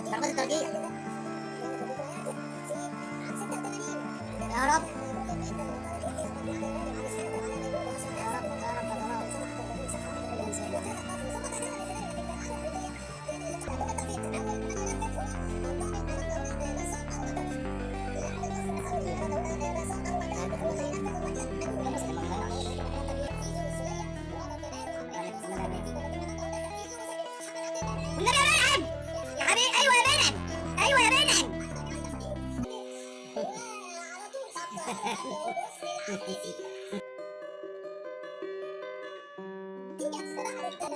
ضربات الترجيح يا رب. النبي يا مرعب どうしてなん?